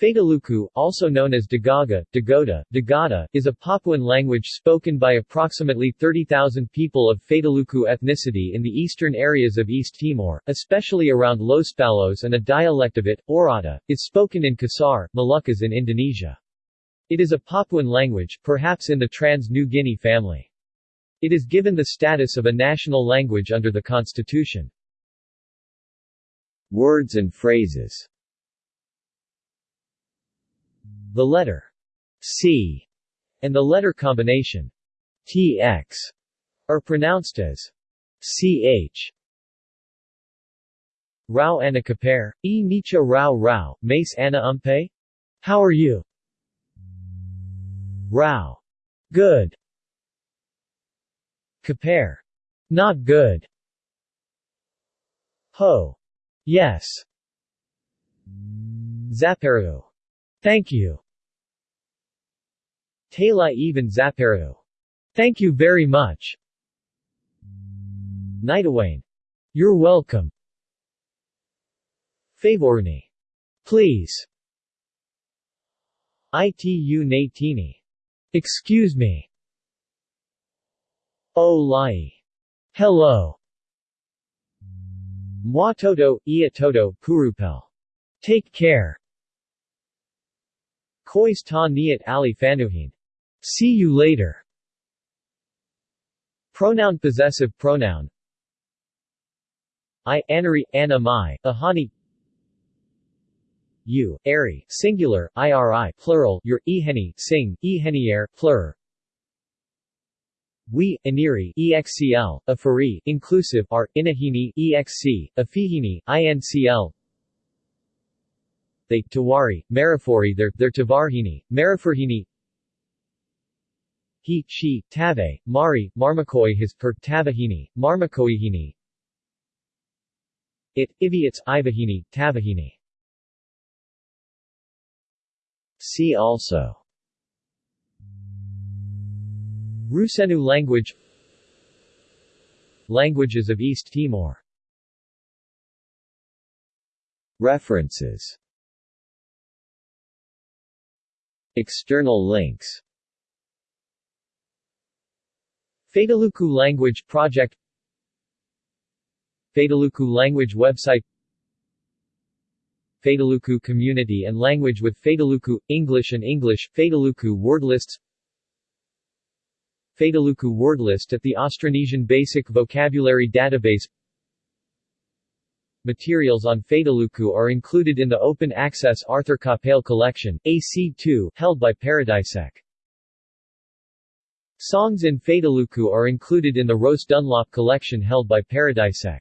Fataluku, also known as Dagaga, Dagoda, Dagada, is a Papuan language spoken by approximately 30,000 people of Fataluku ethnicity in the eastern areas of East Timor, especially around Los Palos and a dialect of it, Oirata, is spoken in Kisar, Moluccas in Indonesia. It is a Papuan language, perhaps in the Trans-New Guinea family. It is given the status of a national language under the constitution. Words and phrases the letter C and the letter combination TX are pronounced as CH. Rao Ana Kapare, E Nicha Rao Rao, Mace Anna Umpe? How are you? Rao. Good. Kapare. Not good. Ho. Yes. Zaparu. Thank you. Tala even Zaparu. Thank you very much. Nitawane. You're welcome. Favorni. Please. Itu Natini. Excuse me. O Lai. Hello. Mwatoto, Ia Toto, Purupel. Take care. Kois ta niat ali fanuhin. See you later. Pronoun possessive pronoun I anari, ana mai, ahani You, ari, singular, iri, plural, your, iheni, sing, ihenier, plur We, aniri, excl, afari, inclusive, are, inahini, exc, afihini, incl they, Tawari, Marifori their, their Tavarhini, Marifurhini. He, she, Tave, Mari, Marmakoi his per, Tavahini, Marmakoihini. It, Iviots, Ivahini, Tavahini. See also. Rusenu language. Languages of East Timor. References External links. Fataluku Language Project Fataluku Language Website Fataluku Community and Language with Fataluku, English and English, Fataluku Wordlists Fataluku Wordlist at the Austronesian Basic Vocabulary Database Materials on Fataluku are included in the open-access Arthur Capell collection, AC2, held by Paradisec. Songs in Fataluku are included in the Rose Dunlop collection held by Paradisec.